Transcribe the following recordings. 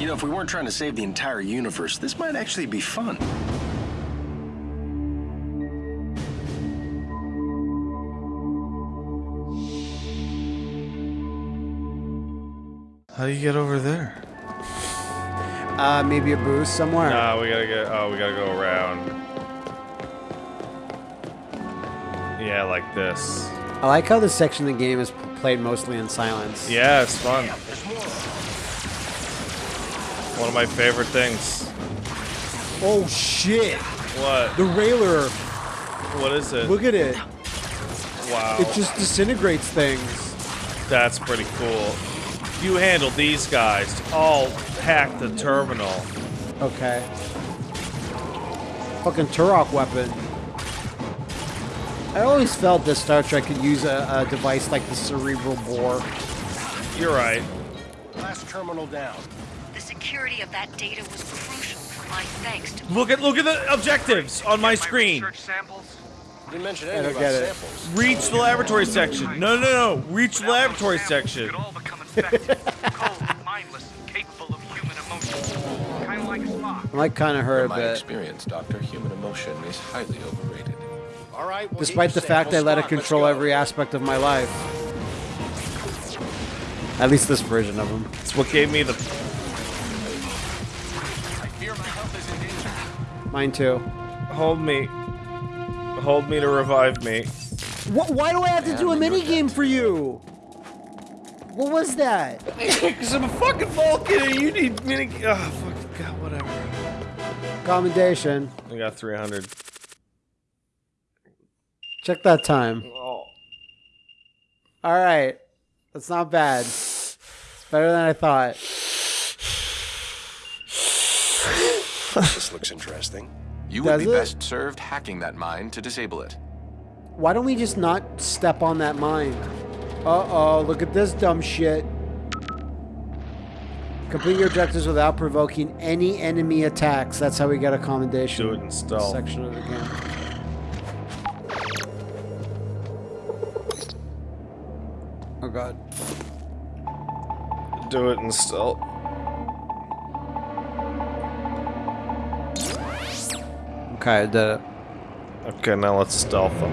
You know, if we weren't trying to save the entire universe, this might actually be fun. How do you get over there? Uh, maybe a boost somewhere. Nah, we gotta get. Oh, we gotta go around. Yeah, like this. I like how this section of the game is played mostly in silence. Yeah, it's fun. One of my favorite things. Oh shit! What? The railer. What is it? Look at it. Wow. It just disintegrates things. That's pretty cool. You handle these guys. I'll hack the terminal. Okay. Fucking Turok weapon. I always felt that Star Trek could use a, a device like the Cerebral Bore. You're right. Last terminal down. The security of that data was crucial. for My thanks to Look at look at the objectives on my screen. Didn't mention anything about it. samples. Reach the laboratory section. No, no, no. Reach the laboratory section. Could all become infected. Cold, mindless, capable of human emotion. Kind of like Spock. I kind of hurt In a bit. experience, Doctor, human emotion is highly overrated. All right. We'll Despite the fact I let it control every aspect of my life. At least this version of him. It's what gave me the. Mine too. Hold me. Hold me to revive me. Wh- why do I have to do a mini game for you? What was that? Because I'm a fucking Vulcan and you need mini. Oh, fuck. God, whatever. Commendation. I got 300. Check that time. Oh. All right. That's not bad. It's better than I thought. This looks interesting. You would Does be it? best served hacking that mine to disable it. Why don't we just not step on that mine? Uh-oh, look at this dumb shit. Complete your objectives without provoking any enemy attacks. That's how we get a commendation. Do it in stealth. Section of the game. Oh god. Do it in stealth. Okay, I did it. Okay, now let's stealth them.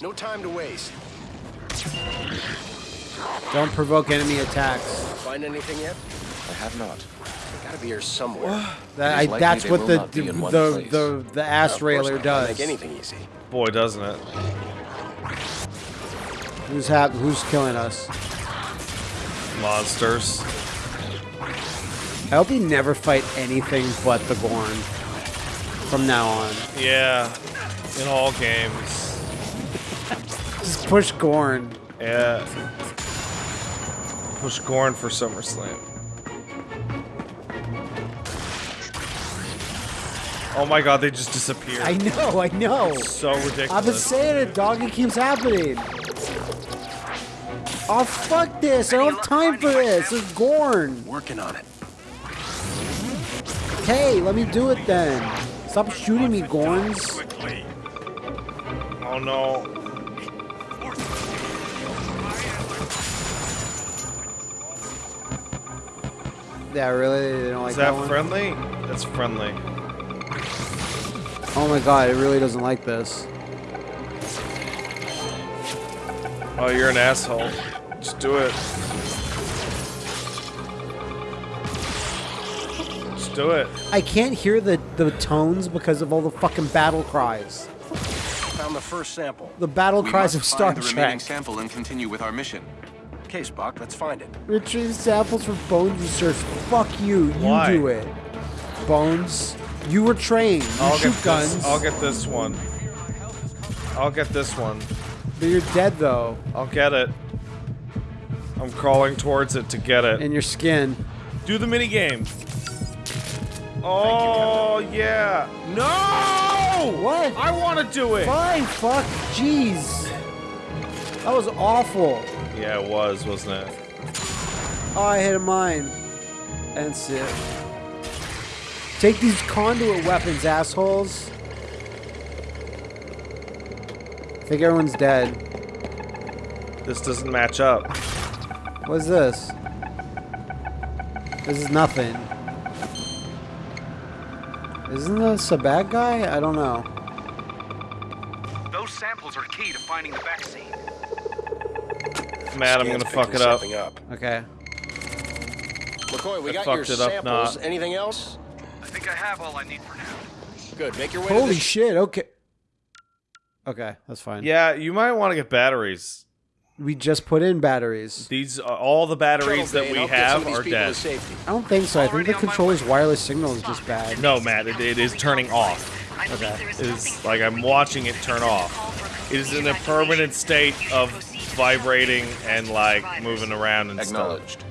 No time to waste. Don't provoke enemy attacks. Find anything yet? I have not. They gotta be here somewhere. that, I, that's what the the, the, the, the ass Of railer does. Make anything easy. Boy, doesn't it? Who's hap- Who's killing us? Monsters. I hope we never fight anything but the Gorn from now on. Yeah. In all games. Just push Gorn. Yeah. Push Gorn for SummerSlam. Oh my god, they just disappeared. I know, I know. so ridiculous. I've been saying it, dog. It keeps happening. Oh, fuck this. I don't have time for this. It's Gorn. Working on it. Hey, let me do it then. Stop shooting me, Gorns. Quickly. Oh no. Yeah, really? They don't like Is that, that one? friendly? That's friendly. Oh my god, it really doesn't like this. Oh, you're an asshole. Just do it. Just do it. I can't hear the, the tones because of all the fucking battle cries. Found the first sample. The battle We cries must of Star find the remaining sample and continue with our mission. Okay, Spock, let's find it. Retrieve samples for Bones research. Fuck you. You Why? do it. Bones, you were trained. You I'll shoot get guns. this. I'll get this one. I'll get this one. But you're dead though, I'll get it. I'm crawling towards it to get it. in your skin. Do the mini game. Oh yeah. No! What? I want to do it. Fine, fuck, jeez. That was awful. Yeah, it was, wasn't it? Oh, I hit a mine. And it. Take these conduit weapons, assholes. I think everyone's dead. This doesn't match up. What's this? This is nothing. Isn't this a bad guy? I don't know. Those samples are key to finding the vaccine. Matt, I'm gonna fuck it up. up. Okay. McCoy, we I got your fucked it up samples. not. Anything else? I think I have all I need for now. Good. Make your way Holy the shit, okay. Okay, that's fine. Yeah, you might want to get batteries. We just put in batteries. These uh, all the batteries that we and I'll get some have are dead. I don't think so. I think the controller's wireless signal is just bad. No, Matt, it, it is turning off. Okay. there is It nothing is like I'm watching it turn off. It is in a permanent state of vibrating and like moving around and stuff. Acknowledged.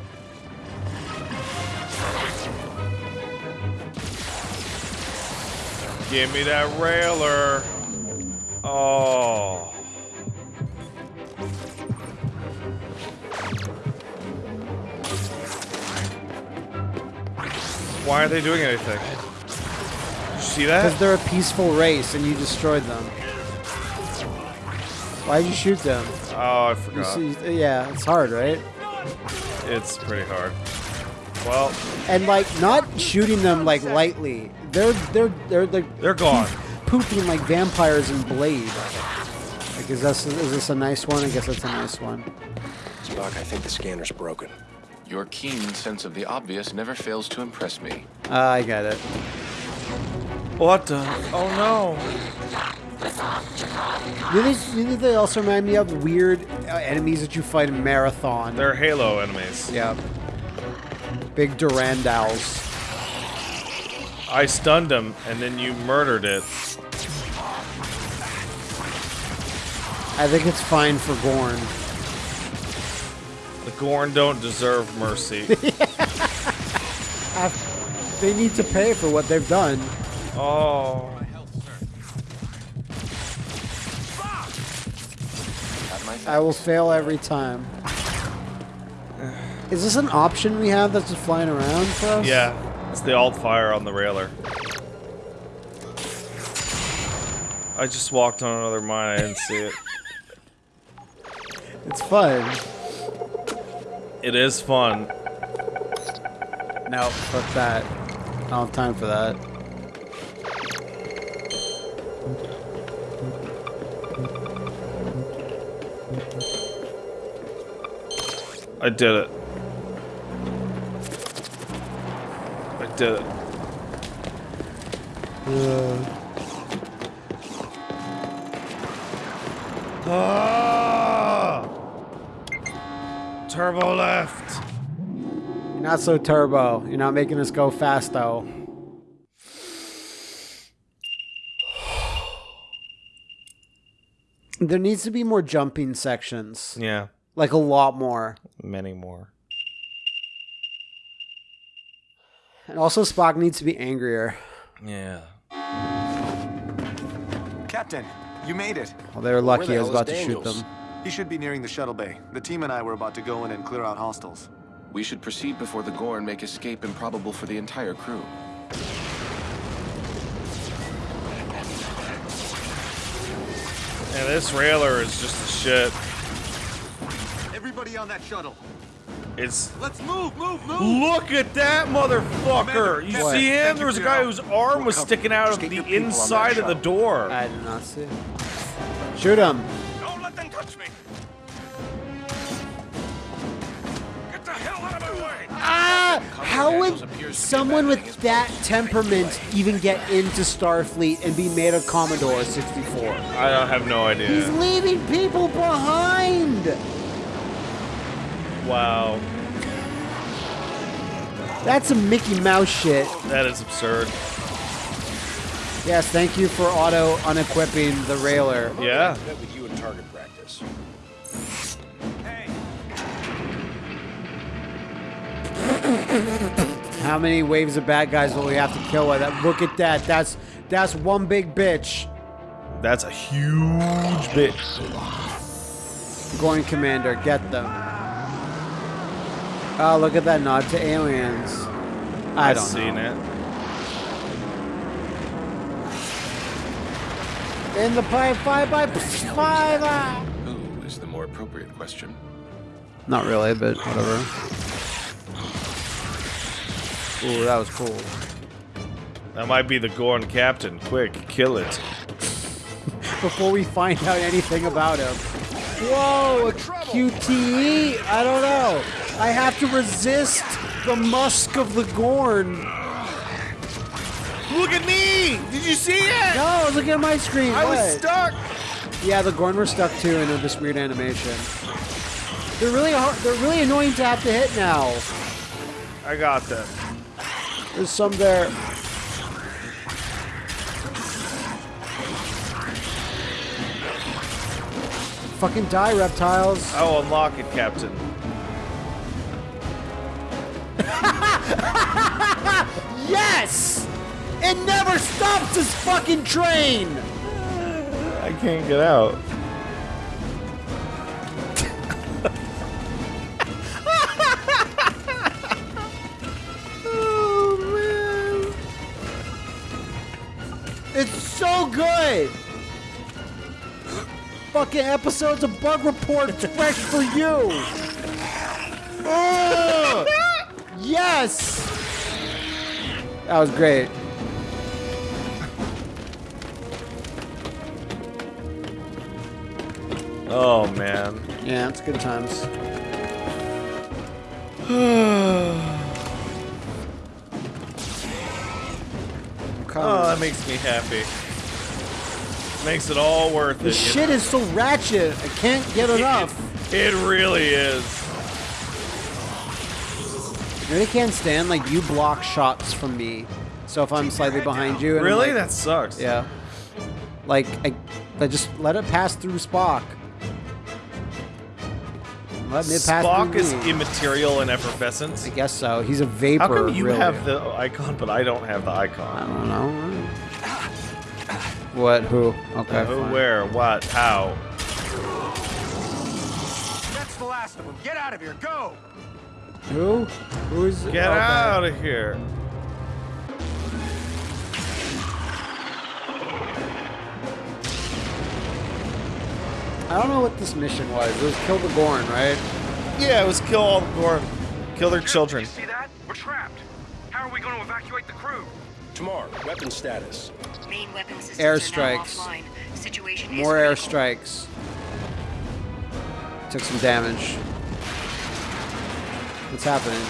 Give me that railer. Oh. Why aren't they doing anything? Did you see that? Because they're a peaceful race and you destroyed them. Why'd you shoot them? Oh, I You forgot. see, yeah, it's hard, right? It's pretty hard. Well, And like not shooting them like lightly. They're they're they're like they're gone. pooping like vampires in Blade. Like is this is this a nice one? I guess that's a nice one. Spock, I think the scanner's broken. Your keen sense of the obvious never fails to impress me. Ah, I get it. What the? Oh no. You know, these- you know they also remind me of weird uh, enemies that you fight in Marathon. They're Halo enemies. yeah. Big Durandals. I stunned him, and then you murdered it. I think it's fine for Gorn. The Gorn don't deserve mercy. They need to pay for what they've done. oh. I will fail every time. Is this an option we have that's just flying around for us? Yeah, it's the alt fire on the railer. I just walked on another mine. I didn't see it. It's fun. It is fun. No, fuck that. I don't have time for that. I did it. I did it. Ah! Turbo left. You're not so turbo. You're not making us go fast though. There needs to be more jumping sections. Yeah, Like a lot more. many more. And also Spock needs to be angrier. Yeah. Captain, you made it. Well, they were lucky the I was hell is about to shoot them. He should be nearing the shuttle bay. The team and I were about to go in and clear out hostiles. We should proceed before the Gorn make escape improbable for the entire crew. And this railer is just a shit. Everybody on that shuttle. It's Let's move, move, move. Look at that motherfucker! You What? see him? Thank there was a guy whose arm was sticking out of the your people on that inside of the door. I did not see it. Shoot him. How would someone with that temperament even get into Starfleet and be made a Commodore 64? I have no idea. He's leaving people behind! Wow, That's some Mickey Mouse shit. that is absurd. Yes, thank you for auto unequipping the railer. Yeah. Met with you in target practice. How many waves of bad guys will we have to kill with that? Look at that. That's that's one big bitch. That's a huge bitch. Going Commander, get them. Oh, look at that nod to aliens. I I've don't seen know. it. In the pipe, five by five. ah. Who is the more appropriate question. Not really, but whatever. Ooh, that was cool. That might be the Gorn captain. Quick, kill it. Before we find out anything about him. Whoa, a QTE? I don't know. I have to resist the musk of the Gorn. Look at me! Did you see it? No, look at my screen. I was stuck. Yeah, the Gorn were stuck too in this weird animation. They're really hard. They're really annoying to have to hit now. I got them. There's some there. Fucking die, reptiles. Oh, unlock it, Captain. Yes! It never stops this fucking train! I can't get out. Fucking episodes of Bug Report fresh for you! Ugh. yes! That was great. Oh man. Yeah, it's good times. Oh, that makes me happy. Makes it all worth it. This you shit is so ratchet. I can't get enough. It, it really is. I really can't stand like you block shots from me. So if I'm slightly behind you, and Really? like- that sucks. yeah. Like I, I just let it pass through Spock. Let it pass Spock is me. immaterial and effervescence. I guess so. He's a vapor. How come you really. have the icon, but I don't have the icon? I don't know. What? Who? Okay. Uh, who, fine. where, what, how? That's the last of them. Get out of here. Go. Who? Who's? Get okay. out of here. I don't know what this mission was. It was kill the Gorn, right? Yeah, it was kill all the Gorn. Kill their children. You see that? We're trapped. How are we going to evacuate the crew? Tamar, weapon status. Main weapon systems Airstrikes. are now offline. Situation More is critical. airstrikes. Took some damage. What's happening?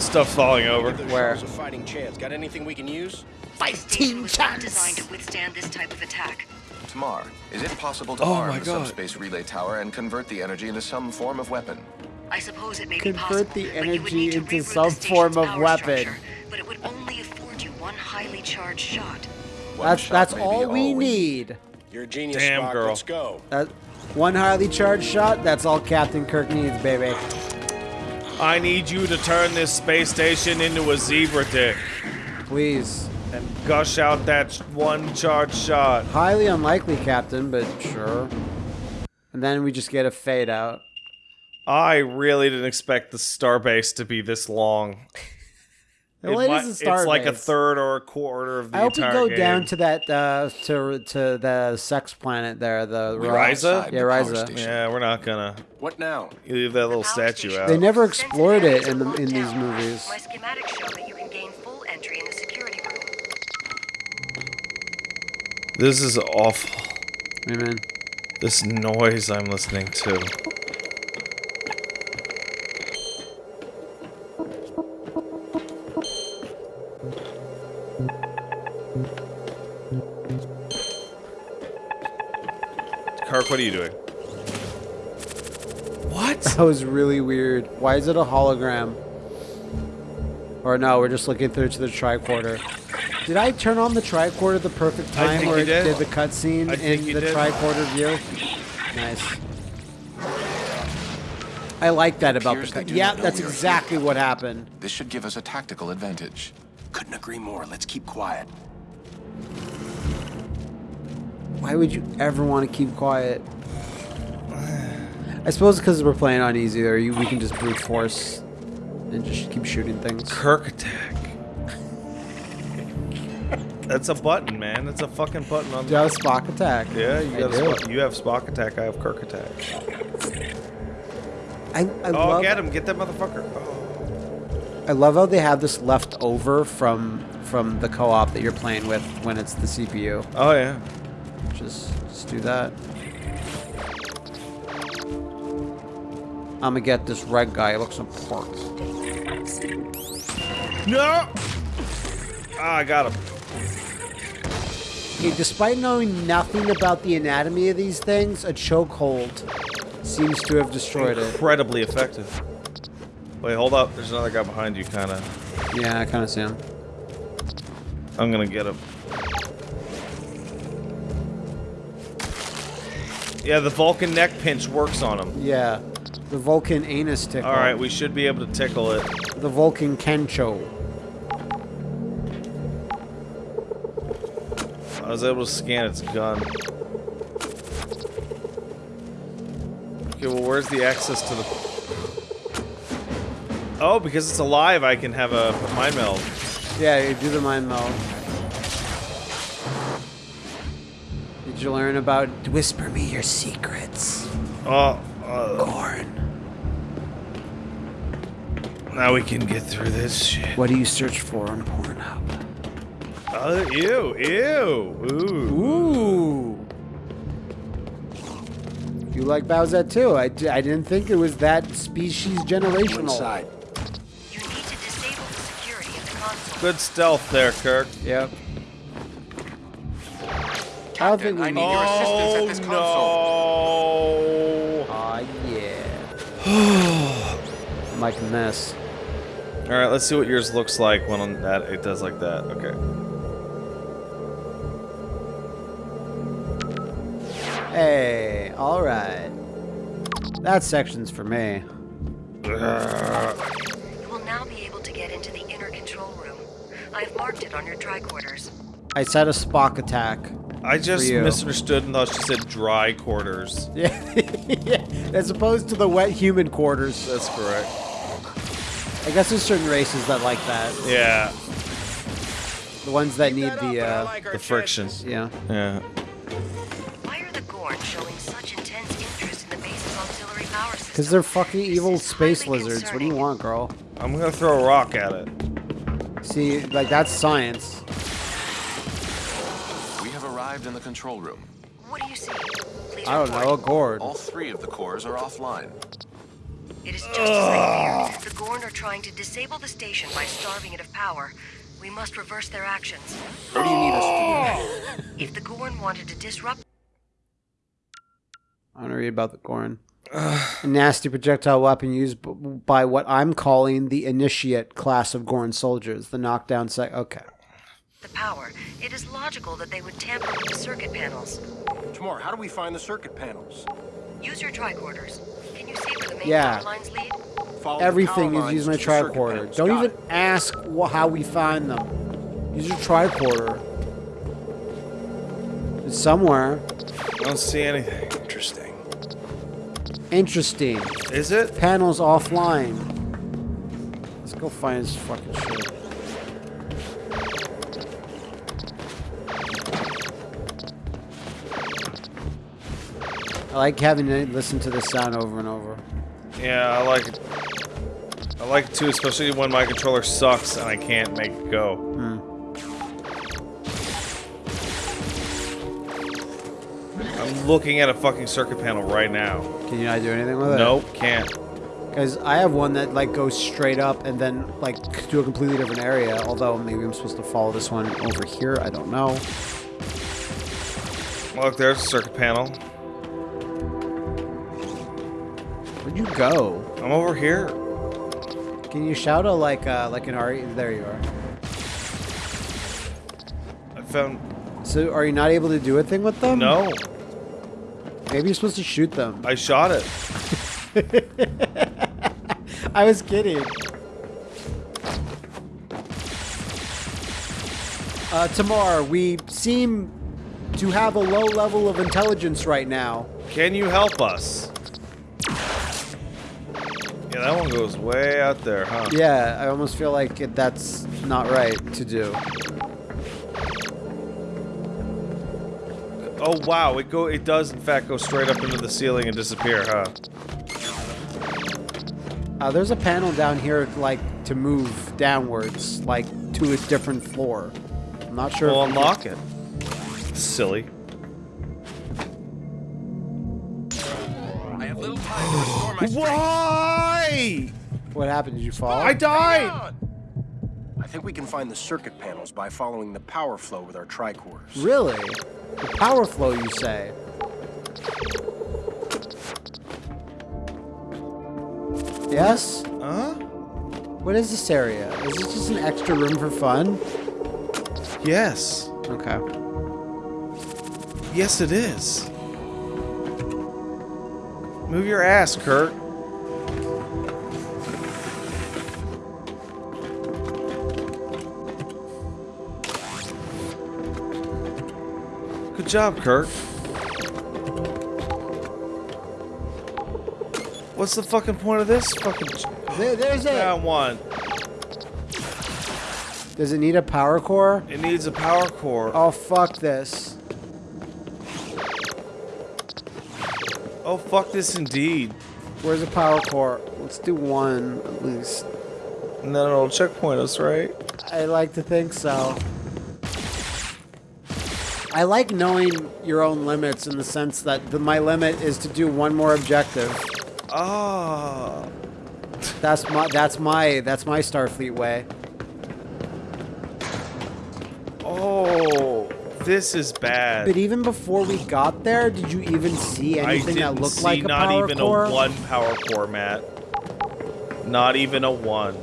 Stuff falling over. Give Where? shells a fighting chance. Got anything we can use? This station was designed to withstand this type of attack. Tamar, is it possible to Oh arm the subspace relay tower and convert the energy into some form of weapon? I suppose it may be Convert possible, the but you would energy need to into reroute some the form station's of power weapon. structure, But it would only afford you one highly charged shot. One That's shot that's may be all we we need. You're a genius, Damn, Spock. girl. Let's go. That one highly charged shot. That's all Captain Kirk needs, baby. I need you to turn this space station into a zebra dick Please. and gush out that one charge shot. Highly unlikely, Captain, but sure. And then we just get a fade out. I really didn't expect the starbase to be this long. Well, it mi- is a It's like a third or a quarter of the I hope we go game. down to that uh, to to the sex planet there. The We Ra- are Risa? outside Yeah, the power Risa. station. Yeah, we're not gonna What now? You leave that little statue station. out. They never explored it in the in these movies. My schematics show that you can gain full entry in the security room. This is awful. Amen. This noise I'm listening to. What are you doing? What? That was really weird. Why is it a hologram? Or no, we're just looking through to the tricorder. Did I turn on the tricorder at the perfect time think where it did. did the cutscene in the did. tricorder view? Nice. I like that about the appears they cut. Yeah, that's we are exactly what happened. This should give us a tactical advantage. Couldn't agree more. Let's keep quiet. Why would you ever want to keep quiet? I suppose because we're playing on easy, or you, we can just brute force and just keep shooting things. Kirk attack. That's a button, man. That's a fucking button on Do you have Spock attack? Yeah, you I got a. Spock. You have Spock attack. I have Kirk attack. I, I Oh, love, get him! Get that motherfucker! Oh. I love how they have this left over from from the co-op that you're playing with when it's the CPU. oh yeah. Just, just do that. I'm gonna get this red guy. It looks important. No. Ah, I got him. Okay, despite knowing nothing about the anatomy of these things, a chokehold seems to have destroyed it. Incredibly effective. Wait, hold up. There's another guy behind you, kind of. Yeah, I kind of see him. I'm gonna get him. Yeah, the Vulcan neck pinch works on him. Yeah, the Vulcan anus tickle. All right, we should be able to tickle it. The Vulcan Kencho. I was able to scan its gun. Okay, well, where's the access to the... Oh, because it's alive, I can have a mind meld. Yeah, you do the mind meld. Did you learn about whisper me your secrets, Oh, uh, Gorn? now we can get through this shit. What do you search for on Pornhub? Oh, ew, ew, ooh. Ooh. You like Bowsette too? I, d- I didn't think it was that species generational. Inside. You need to disable the security of the console. Good stealth there, Kirk. Yep. I don't think we I need. need your oh, assistance at this console. Oh, no. Aw, yeah. I'm liking this. All right, let's see what yours looks like when on that it does like that. Okay. Hey, all right. That section's for me. You will now be able to get into the inner control room. I have marked it on your tricorders. I said a Spock attack. I just misunderstood and thought she said dry quarters. Yeah, yeah. As opposed to the wet human quarters. That's correct. I guess there's certain races that like that. Yeah, The ones that need the, uh, the friction. yeah. Yeah. Why are the Gorn showing such intense interest in the base's auxiliary power system? Because they're fucking evil space highly lizards. What do you want, girl? I'm gonna throw a rock at it. See, like, that's science. We have arrived in the control room. What do you see? Please I don't report. know, a gourd. All three of the cores are offline. It is just as I feared. The Gorn are trying to disable the station by starving it of power. We must reverse their actions. Where do you need us to do? Oh. If the Gorn wanted to disrupt I want to read about the Gorn. a nasty projectile weapon used b- by what I'm calling the Initiate class of Gorn soldiers. The knockdown sec. Okay. The power, it is logical that they would tamper with the circuit panels. Tamar, how do we find the circuit panels? Use your tricorders. Can you see where the main Yeah. power lines lead? Follow the Everything is using my to tricorder. Don't Got even it. ask how we find them. Use your tricorder. It's somewhere. I don't see anything. Interesting. Interesting. Is it? Panels offline. Let's go find this fucking shit. I like having to listen to this sound over and over. Yeah, I like it. I like it too, especially when my controller sucks and I can't make it go. Hmm. I'm looking at a fucking circuit panel right now. Can you not do anything with it? Nope, can't. Because I have one that like goes straight up and then like to a completely different area. Although maybe I'm supposed to follow this one over here. I don't know. Look, there's a circuit panel. Where'd you go? I'm over here. Can you shout a like uh like an Ari? There you are. I found. So are you not able to do a thing with them? No, Maybe you're supposed to shoot them. I shot it. I was kidding. Uh, Tamar, we seem to have a low level of intelligence right now. Can you help us? Yeah, that one goes way out there, huh? Yeah, I almost feel like it, that's not right to do. Oh wow, it go it does in fact go straight up into the ceiling and disappear, huh? Uh, there's a panel down here, like, to move downwards, like, to a different floor. I'm not sure We'll if we unlock it. Silly. I have little time to restore my strength. Why? Can- What happened? Did you fall? I died. I think we can find the circuit panels by following the power flow with our tricorders. Really? The power flow, you say? Yes? Huh? What is this area? Is this just an extra room for fun? Yes. Okay. Yes, it is. Move your ass, Kirk. Job, Kirk. What's the fucking point of this fucking There, there's it. round one? Does it need a power core? It needs a power core. Oh, fuck this. Oh, fuck this indeed. Where's the power core? Let's do one, at least. And then it'll checkpoint us, right? I like to think so. I like knowing your own limits in the sense that the, my limit is to do one more objective. Oh. That's my that's my that's my Starfleet way. Oh, this is bad. But even before we got there, did you even see anything that looked see like a power core? I didn't power even core? a one power core, Matt. Not even a one.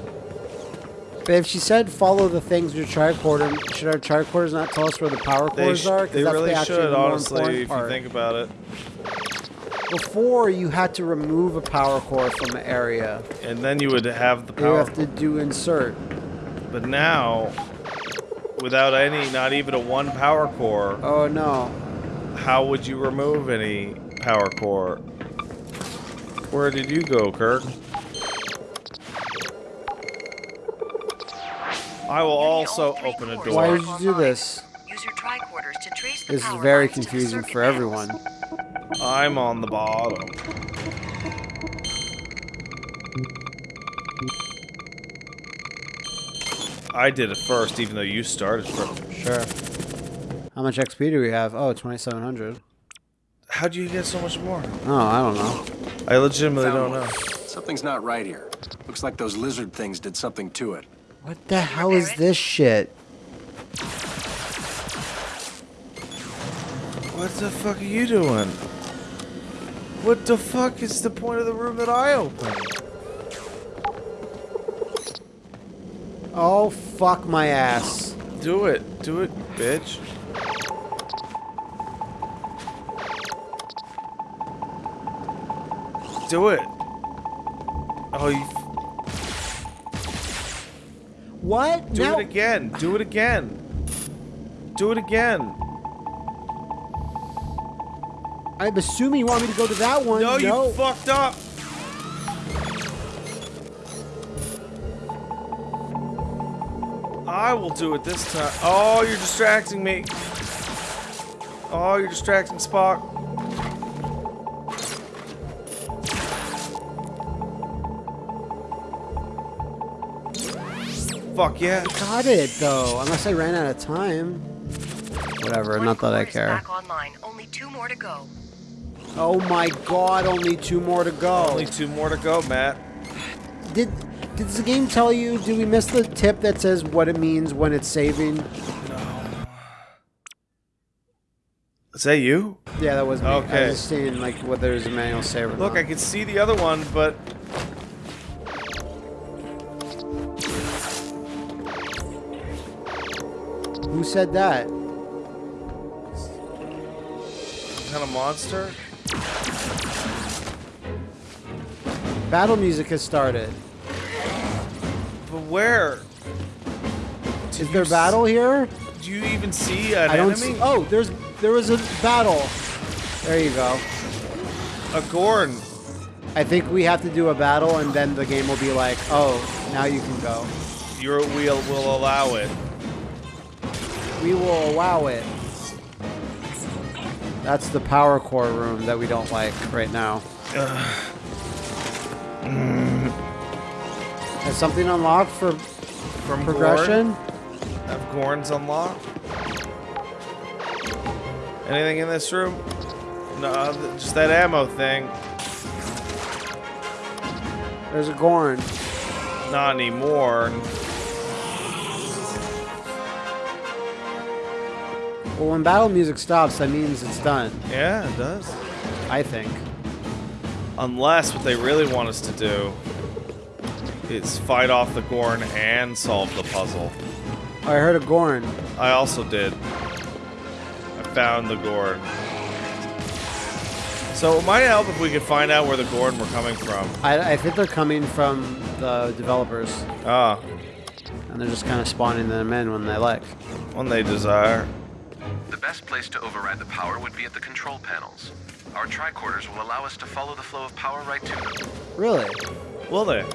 But if she said follow the things with your tricorder, should our tricorders not tell us where the power They, cores sh- are? they that's really should, the more honestly, if you think about it. Before you had to remove a power core from an area. And then you would have the power. You have to do insert. But now, without any, not even a one power core, Oh no. how would you remove any power core? Where did you go, Kirk? I will also open a door. Why did you do this? Use your tricorders to trace the This is very lines to the confusing for everyone. I'm on the bottom. I did it first, even though you started first. Sure. How much XP do we have? Oh, 2700. How do you get so much more? Oh, I don't know. I legitimately don't Found know. Something's not right here. Looks like those lizard things did something to it. What the hell is this shit? What the fuck are you doing? What the fuck is the point of the room that I opened? Oh, fuck my ass. Do it. Do it, bitch. Do it. Oh, you. What? Do now, it again. Do it again. Do it again. I'm assuming you want me to go to that one. No, you fucked up. I will do it this time. Oh, you're distracting me. Oh, you're distracting Spock. Fuck yeah. I Got it, though. Unless I ran out of time. Whatever, One not that I core is care. Back online. Only two more to go. Oh my god, only two more to go. Only two more to go, Matt. Did did the game tell you, did we miss the tip that says what it means when it's saving? Is that you? Yeah, that was me. I was just seeing like whether there's a manual save Look, not. I can see the other one, but Who said that? kind of monster. Battle music has started. But where? Is there battle here? Do you even see an I don't enemy? see. Oh, there's there was a battle. There you go. A Gorn. I think we have to do a battle, and then the game will be like, oh, now you can go. Your wheel will allow it. We will allow it. That's the power core room that we don't like right now. Has something unlocked for From progression? Gorn? Have Gorns unlocked? Anything in this room? No, just that ammo thing. There's a Gorn. Not anymore. Well, when battle music stops, that means it's done. Yeah, it does. I think. Unless what they really want us to do is fight off the Gorn and solve the puzzle. Oh, I heard a Gorn. I also did. I found the Gorn. So it might help if we could find out where the Gorn were coming from. I, I think they're coming from the developers, Ah, and they're just kind of spawning them in when they like. when they desire. The best place to override the power would be at the control panels. Our tricorders will allow us to follow the flow of power right to them. Really? Will they? Are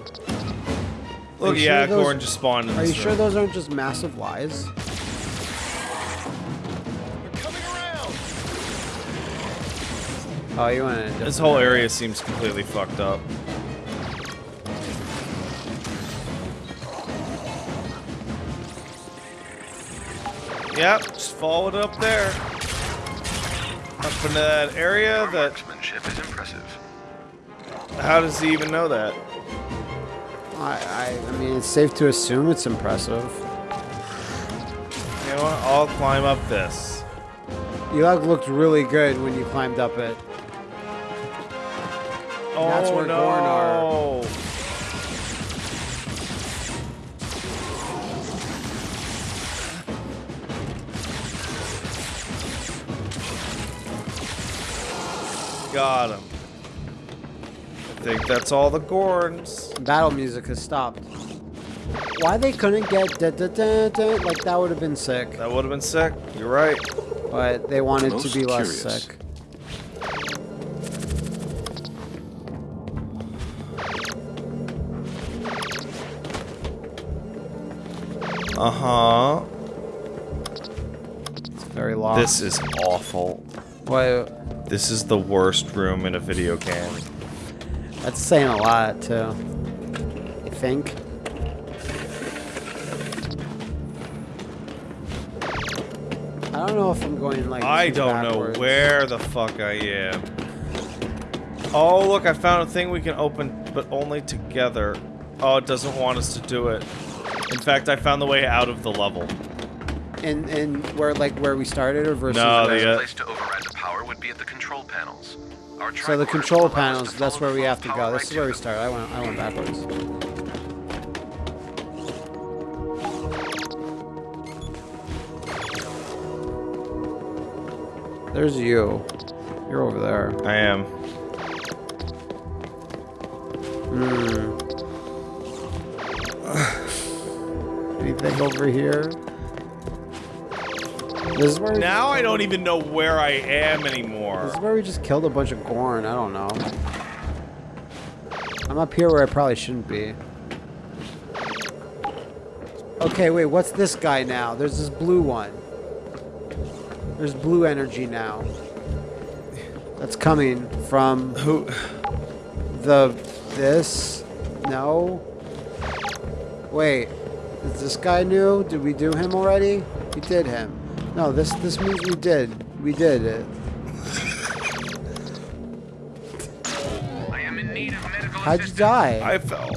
Look, yeah, sure those- Gorn just spawned in Are you this sure those aren't just massive lies? Oh, you want to? This whole area seems completely fucked up. Yep, just follow it up there. Up into that area that... marksmanship is impressive. How does he even know that? I, I, I mean, it's safe to assume it's impressive. You know what? I'll climb up this. You like looked really good when you climbed up it. Oh, That's where no. Gorn are. Got him. I think that's all the Gorns. Battle music has stopped. Why they couldn't get da da da da like that would have been sick, That would have been sick. You're right. but they wanted to Most be less curious. sick. Uh huh. It's very lost. This is awful. Why? This is the worst room in a video game. That's saying a lot too. I think. I don't know if I'm going like. I don't backwards. know where the fuck I am. Oh, look, I found a thing we can open, but only together. Oh, it doesn't want us to do it. In fact, I found the way out of the level. And and where like where we started or versus. No, the, The uh, place to override the power would be at the control panels. Our So the control will allow us panels, that's where we have to power go. right This is where we start. I went I went backwards. There's you. You're over there. I am. Hmm. Anything over here? This is where Now I don't even know where I am anymore. this is where we just killed a bunch of Gorn. I don't know. I'm up here where I probably shouldn't be. Okay, wait, what's this guy now? There's this blue one. There's blue energy now. That's coming from Who? the this. No. Wait, is this guy new? Did we do him already? We did him. No, this this means we did. We did it. I am in need of medical How'd you die? I fell.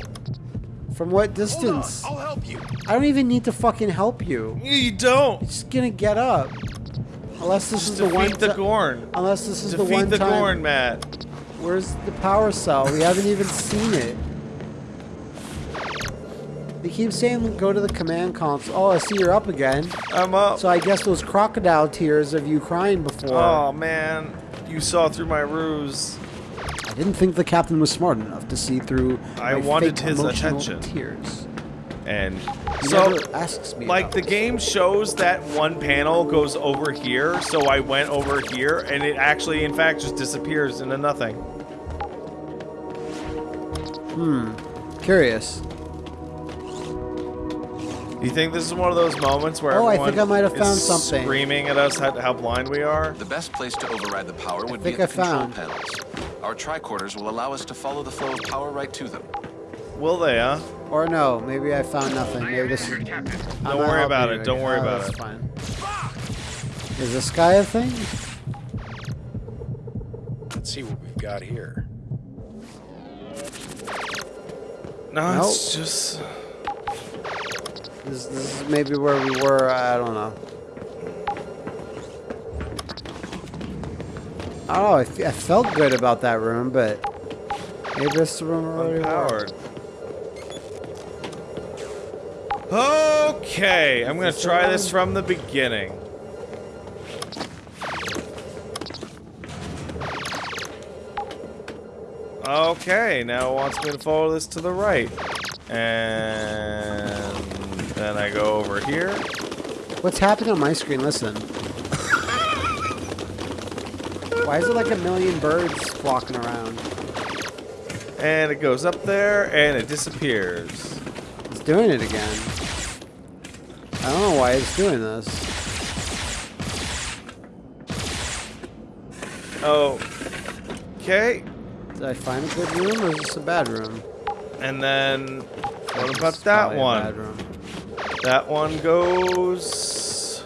From what distance? I'll help you. I don't even need to fucking help you. You don't. You're just gonna get up. Unless this is the one. Defeat the Gorn. Unless this is the Defeat one the time. Gorn, Matt. Where's the power cell? We haven't even seen it. They keep saying go to the command comps. Oh, I see you're up again. I'm up. So I guess those crocodile tears of you crying before. Oh man, you saw through my ruse. I didn't think the captain was smart enough to see through. I my wanted fake his attention. Tears. And He so, asks me. like the this. game shows that one panel goes over here, so I went over here, and it actually, in fact, just disappears into nothing. Hmm. Curious. You think this is one of those moments where Oh, I everyone think I might have is found something. screaming at us how, how blind we are? The best place to override the power would be think at the I control found. panels. Our tricorders will allow us to follow the flow of power right to them. Will they, huh? Or no, maybe I found nothing. Maybe this is. Here, Captain. I'm Don't worry about helping it, you. don't worry Oh, about that's it. Fine. Is this guy a thing? Let's see what we've got here. No, it's just. This, this is maybe where we were. I don't know. Oh, I don't know. I, felt good about that room, but maybe this room were. Unpowered. Okay, I'm gonna try this from the beginning. Okay, now it wants me to follow this to the right. And then I go over here. What's happening on my screen? Listen. Why is it like a million birds flocking around? And it goes up there and it disappears. It's doing it again. I don't know why it's doing this. Oh. Okay. Did I find a good room or is this a bad room? And then what about that one? That one goes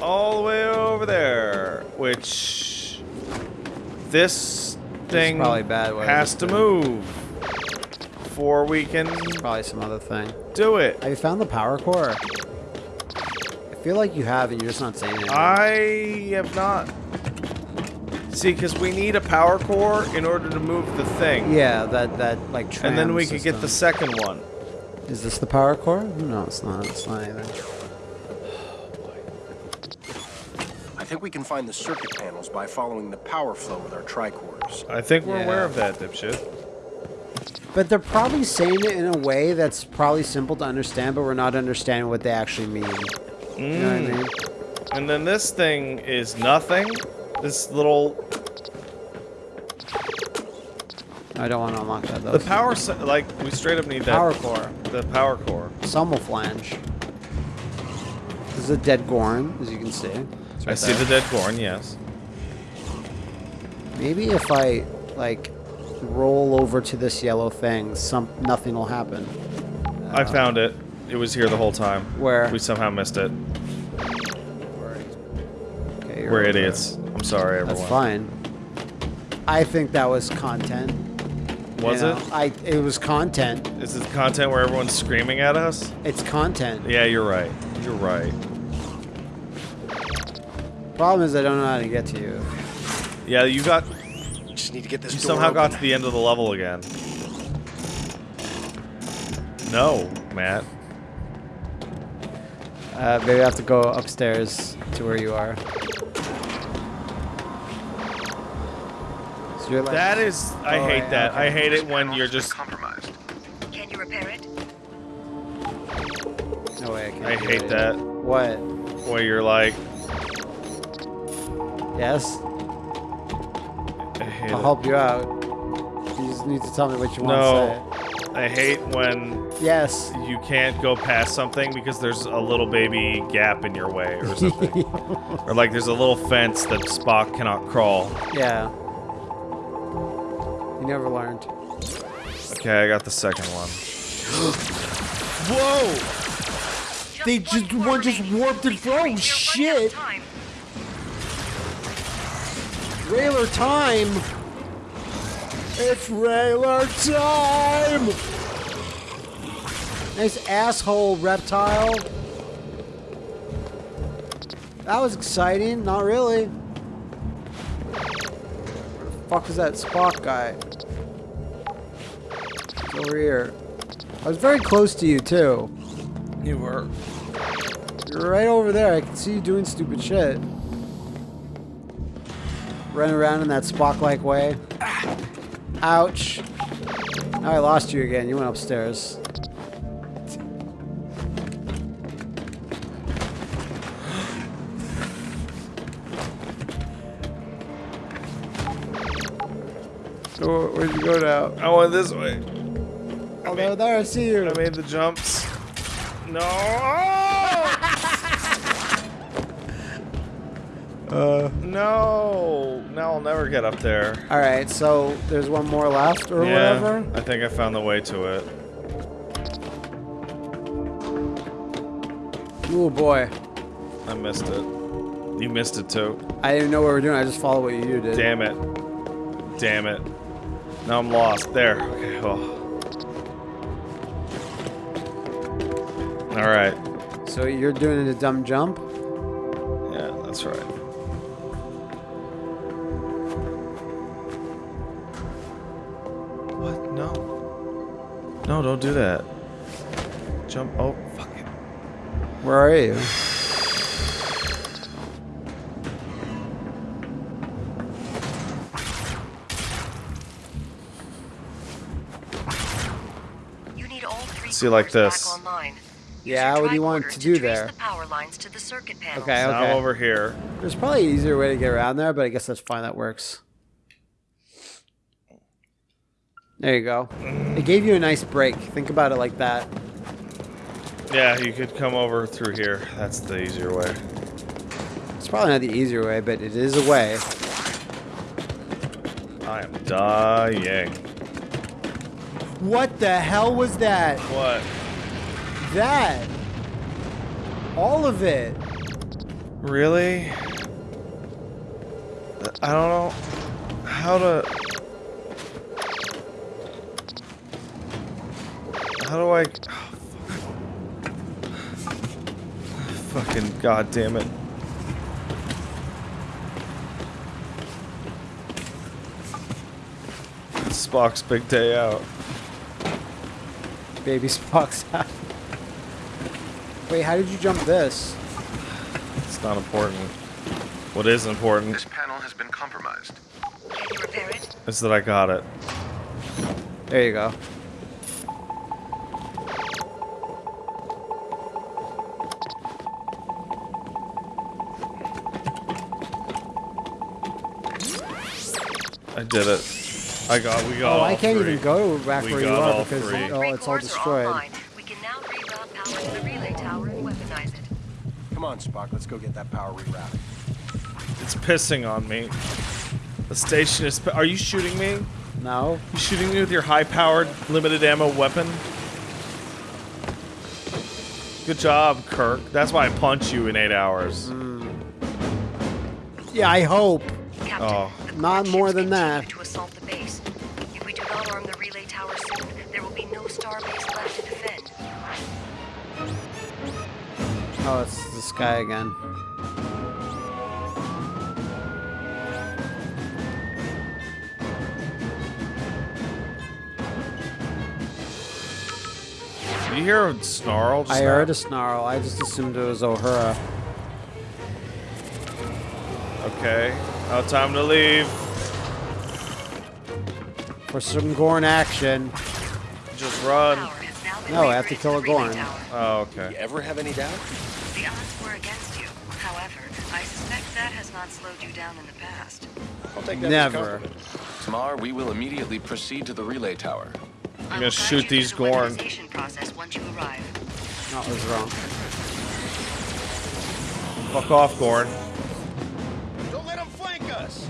all the way over there, which this thing probably bad has to move before we can Probably some other thing. do it. Have you found the power core? I feel like you have and you're just not saying it. I have not. See, because we need a power core in order to move the thing. yeah, that that like And then we could get the second one. Is this the power core? No, it's not. It's not anything. I think we can find the circuit panels by following the power flow with our tricorders. I think we're aware of that, dipshit. But they're probably saying it in a way that's probably simple to understand, but we're not understanding what they actually mean. You know what I mm. mean? And then this thing is nothing. This little I don't want to unlock that though. the power like we straight up need that power core. the power core. Some will flange. This is a dead Gorn, as you can see. It's I right see the dead Gorn, yes. Maybe if I like roll over to this yellow thing, some nothing will happen. I uh, found it. It was here the whole time. Where? We somehow missed it. Okay, you're We're idiots. I'm sorry, everyone. That's fine. I think that was content. Was you it? I it was content. Is it content where everyone's screaming at us? It's content. Yeah, you're right. You're right. Problem is I don't know how to get to you. Yeah, you got Just need to get this you door somehow got to the end of the level again. No, Matt. Uh, maybe I have to go upstairs to where you are. You're like, That is I Oh, hate yeah, that. okay. I hate it when you're just compromised. Can you repair it? no way. I, can't I hate it. that What? where you're like Yes. I hate I'll it. help you out. You just need to tell me what you want to say. No. I hate when. Yes. you can't go past something because there's a little baby gap in your way or something. or like there's a little fence that Spock cannot crawl. Yeah. You never learned. Okay, I got the second one. Whoa! They just- core one just warped it. Please hurry, Oh, we are running out of shit. time. Railer time! It's Railer time! Nice asshole, reptile. That was exciting. Not really. Where the fuck is that Spock guy? It's over here. I was very close to you, too. You were. You're right over there. I can see you doing stupid shit. Running around in that Spock-like way. Ouch. Now I lost you again. You went upstairs. So where'd you go now? I went this way. There, there, I see you. I made the jumps. No. uh. No. Now I'll never get up there. All right, so there's one more left or yeah. whatever. I think I found the way to it. Oh boy, I missed it. You missed it too. I didn't know what we were doing. I just followed what you did. Damn it. Damn it. Now I'm lost. There. Okay. Oh. All right. So you're doing a dumb jump. Yeah, that's right. What? No. No, don't do that. Jump. Oh, fuck it. Where are you? You need all three See, like cores this. Back online. Use Yeah, what do you want to do trace there? The power lines to the circuit panels. Okay, Now okay. I'm over here. There's probably an easier way to get around there, but I guess that's fine. That works. There you go. It gave you a nice break. Think about it like that. Yeah, you could come over through here. That's the easier way. It's probably not the easier way, but it is a way. I am dying. What the hell was that? What? That. All of it. Really? I don't know how to. How do I? Fucking goddamn it! Spock's big day out. Baby Spock's out. Wait, how did you jump this? It's not important. What is important This panel has been compromised. Can you repair it? is that I got it. There you go. I did it. I got. We got. Oh, all I can't three. even go back We where you are because three. oh, Three it's all cores are destroyed. On, Spock. Let's go get that power rerouted. It's pissing on me. The station is. Are you shooting me? No. You shooting me with your high-powered, limited ammo weapon? Good job, Kirk. That's why I punch you in eight hours. Mm. Yeah, I hope. Captain, Oh. Not more than that. Oh, it's this guy again. Did you hear a snarl? just I now? heard a snarl. I just assumed it was O'Hara. Okay. Now time to leave. For some Gorn action. Just run. Power has now been No, I have to kill a relay Gorn. tower. Oh, You okay. ever have any doubt? The odds were against you. However, I suspect that has not slowed you down in the past. I'll take that Never. compliment. Tamar, we will immediately proceed to the relay tower. I'm gonna shoot these through the Gorn. weaponization process once you arrive. No, was wrong. Fuck off, Gorn. Don't let them flank us!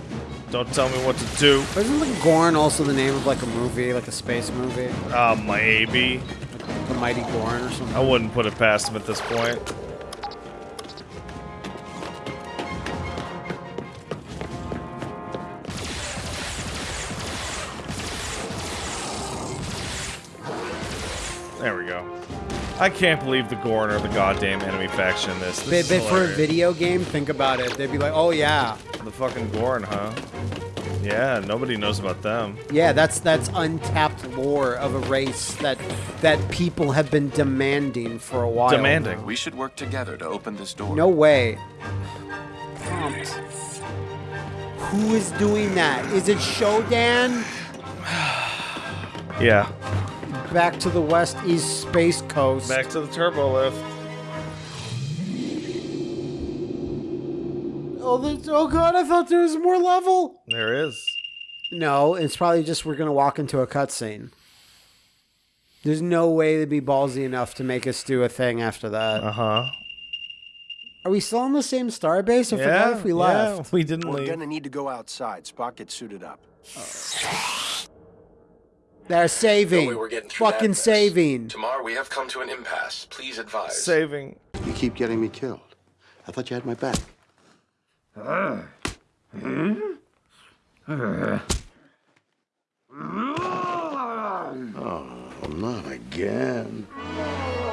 Don't tell me what to do. Isn't like Gorn also the name of like a movie, like a space movie? Ah, maybe. The Mighty Gorn or something? I wouldn't put it past him at this point. I can't believe the Gorn are the goddamn enemy faction in this. But, this but is for a video game, think about it. They'd be like, oh yeah. The fucking Gorn, huh? Yeah, nobody knows about them. Yeah, that's that's untapped lore of a race that that people have been demanding for a while. Demanding. We should work together to open this door. No way. Prompt. Who is doing that? Is it Shodan? Yeah. Back to the West East Space Coast. Back to the turbo lift. Oh, there's, oh god, I thought there was more level. There is. No, it's probably just we're gonna walk into a cutscene. There's no way they'd be ballsy enough to make us do a thing after that. Uh huh. Are we still on the same star base? I forgot if we yeah, left. we didn't leave. We're leave. gonna need to go outside. Spock gets suited up. They're saving. No we're getting through Fucking mess. saving. Tamar we have come to an impasse. Please advise. Saving. You keep getting me killed. I thought you had my back. Ah. Hmm? Oh, not again. Ah.